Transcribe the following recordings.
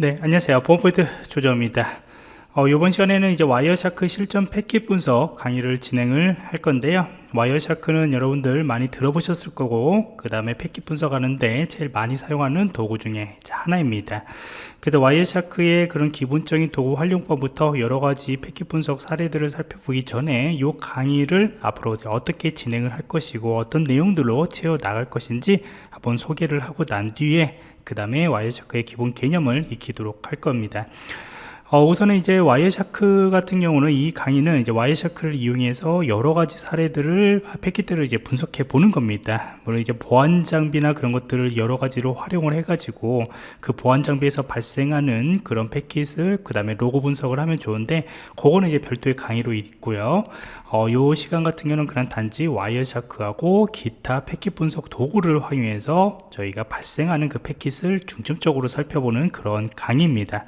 네 안녕하세요. 보안프로젝트 조정원입니다 어, 이번 시간에는 이제 Wireshark 실전 패킷 분석 강의를 진행을 할 건데요. Wireshark는 여러분들 많이 들어보셨을 거고 그 다음에 패킷 분석하는데 제일 많이 사용하는 도구 중에 하나입니다. 그래서 와이어샤크의 그런 기본적인 도구 활용법부터 여러가지 패킷 분석 사례들을 살펴보기 전에 이 강의를 앞으로 어떻게 진행을 할 것이고 어떤 내용들로 채워 나갈 것인지 한번 소개를 하고 난 뒤에 그 다음에 와이어샤크의 기본 개념을 익히도록 할 겁니다 어, 우선은 이제 Wireshark 같은 경우는 이 강의는 이제 Wireshark를 이용해서 여러 가지 사례들을 패킷들을 이제 분석해 보는 겁니다. 물론 이제 보안 장비나 그런 것들을 여러 가지로 활용을 해가지고 그 보안 장비에서 발생하는 그런 패킷을 그 다음에 로그 분석을 하면 좋은데 그거는 이제 별도의 강의로 있고요. 어, 요 시간 같은 경우는 그냥 단지 와이어샤크하고 기타 패킷 분석 도구를 활용해서 저희가 발생하는 그 패킷을 중점적으로 살펴보는 그런 강의입니다.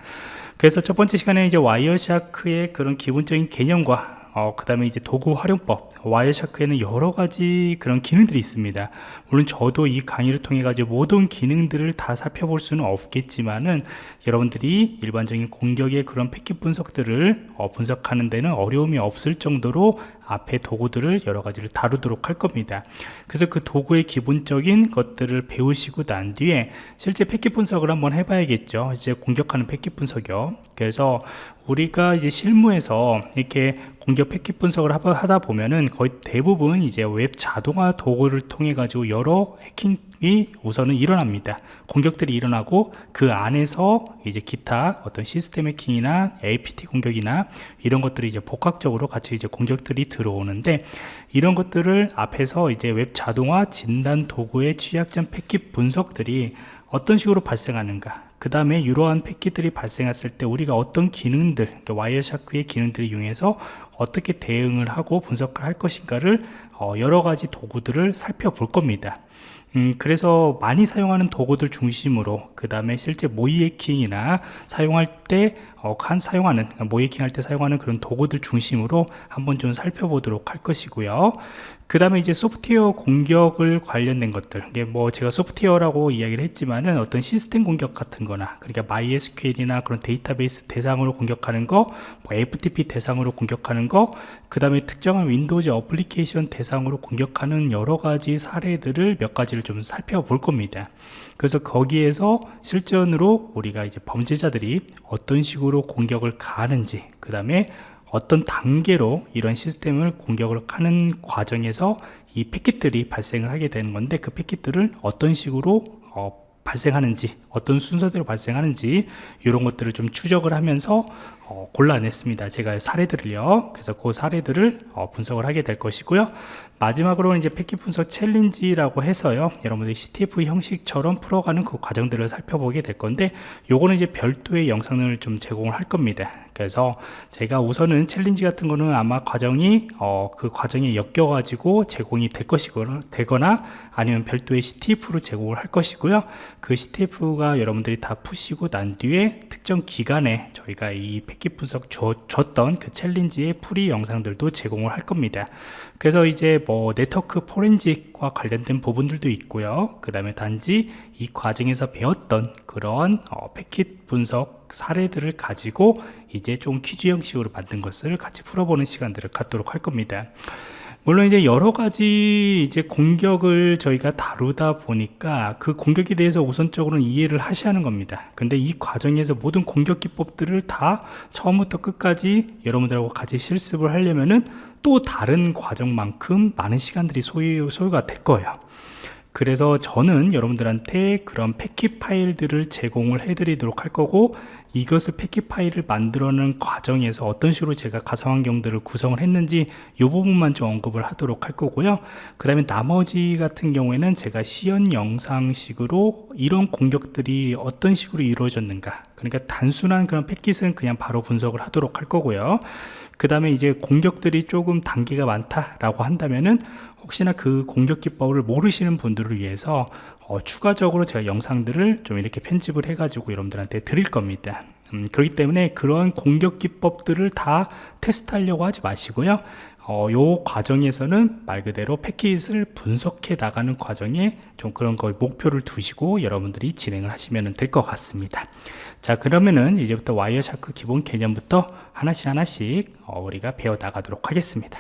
그래서 첫 번째 시간에 이제 와이어 샤크의 그런 기본적인 개념과 어, 그 다음에 이제 도구 활용법 Wireshark에는 여러 가지 그런 기능들이 있습니다. 물론 저도 이 강의를 통해 가지고 모든 기능들을 다 살펴볼 수는 없겠지만은 여러분들이 일반적인 공격의 그런 패킷 분석들을 어, 분석하는 데는 어려움이 없을 정도로 앞에 도구들을 여러 가지를 다루도록 할 겁니다. 그래서 그 도구의 기본적인 것들을 배우시고 난 뒤에 실제 패킷 분석을 한번 해봐야겠죠. 이제 공격하는 패킷 분석이요. 그래서 우리가 이제 실무에서 이렇게 공격 패킷 분석을 하다 보면은 거의 대부분 이제 웹 자동화 도구를 통해 가지고 여러 해킹이 우선은 일어납니다. 공격들이 일어나고 그 안에서 이제 기타 어떤 시스템 해킹이나 APT 공격이나 이런 것들이 이제 복합적으로 같이 이제 공격들이 들어오는데 이런 것들을 앞에서 이제 웹 자동화 진단 도구의 취약점 패킷 분석들이 어떤 식으로 발생하는가 그 다음에 이러한 패킷들이 발생했을 때 우리가 어떤 기능들 그러니까 와이어샤크의 기능들을 이용해서 어떻게 대응을 하고 분석을 할 것인가를 어, 여러 가지 도구들을 살펴볼 겁니다 음, 그래서 많이 사용하는 도구들 중심으로 그 다음에 실제 모의해킹이나 사용할 때 어, 한 사용하는 모의해킹 할 때 사용하는 그런 도구들 중심으로 한번 좀 살펴보도록 할 것이고요. 그 다음에 이제 소프트웨어 공격을 관련된 것들 이게 뭐 제가 소프트웨어라고 이야기를 했지만은 어떤 시스템 공격 같은 거나 그러니까 MySQL이나 그런 데이터베이스 대상으로 공격하는 거 뭐 FTP 대상으로 공격하는 거 그 다음에 특정한 Windows 어플리케이션 대상으로 공격하는 여러 가지 사례들을 몇 가지를 좀 살펴볼 겁니다. 그래서 거기에서 실전으로 우리가 이제 범죄자들이 어떤 식으로 공격을 가하는지 그 다음에 어떤 단계로 이런 시스템을 공격을 하는 과정에서 이 패킷들이 발생을 하게 되는 건데 그 패킷들을 어떤 식으로 어, 발생하는지 어떤 순서대로 발생하는지 이런 것들을 좀 추적을 하면서 어, 골라냈습니다. 제가 사례들을요. 그래서 그 사례들을 어, 분석을 하게 될 것이고요. 마지막으로는 이제 패킷 분석 챌린지라고 해서요. 여러분들이 CTF 형식처럼 풀어가는 그 과정들을 살펴보게 될 건데 요거는 이제 별도의 영상을 좀 제공을 할 겁니다. 그래서 제가 우선은 챌린지 같은 거는 아마 과정이 어, 그 과정에 엮여 가지고 제공이 될 것이거나 되거나 아니면 별도의 CTF로 제공을 할 것이고요 그 CTF가 여러분들이 다 푸시고 난 뒤에 특정 기간에 저희가 이 패킷 분석 줘, 줬던 그 챌린지의 풀이 영상들도 제공을 할 겁니다. 그래서 이제 뭐 네트워크 포렌직과 관련된 부분들도 있고요. 그 다음에 단지 이 과정에서 배웠던 그런 어, 패킷 분석 사례들을 가지고 이제 좀 퀴즈 형식으로 만든 것을 같이 풀어보는 시간들을 갖도록 할 겁니다 물론 이제 여러 가지 이제 공격을 저희가 다루다 보니까 그 공격에 대해서 우선적으로는 이해를 하셔야 하는 겁니다. 근데 이 과정에서 모든 공격 기법들을 다 처음부터 끝까지 여러분들하고 같이 실습을 하려면은 또 다른 과정만큼 많은 시간들이 소요, 소요가 될 거예요. 그래서 저는 여러분들한테 그런 패킷 파일들을 제공을 해 드리도록 할 거고 이것을 패킷 파일을 만들어내는 과정에서 어떤 식으로 제가 가상환경들을 구성을 했는지 이 부분만 좀 언급을 하도록 할 거고요. 그 다음에 나머지 같은 경우에는 제가 시연 영상식으로 이런 공격들이 어떤 식으로 이루어졌는가. 그러니까 단순한 그런 패킷은 그냥 바로 분석을 하도록 할 거고요. 그 다음에 이제 공격들이 조금 단계가 많다라고 한다면은 혹시나 그 공격 기법을 모르시는 분들을 위해서 어, 추가적으로 제가 영상들을 좀 이렇게 편집을 해 가지고 여러분들한테 드릴 겁니다 음, 그렇기 때문에 그러한 공격 기법들을 다 테스트하려고 하지 마시고요. 어, 요 과정에서는 말 그대로 패킷을 분석해 나가는 과정에 좀 그런 걸 목표를 두시고 여러분들이 진행을 하시면 될 것 같습니다. 자 그러면은 이제부터 와이어샤크 기본 개념부터 하나씩 하나씩 어, 우리가 배워 나가도록 하겠습니다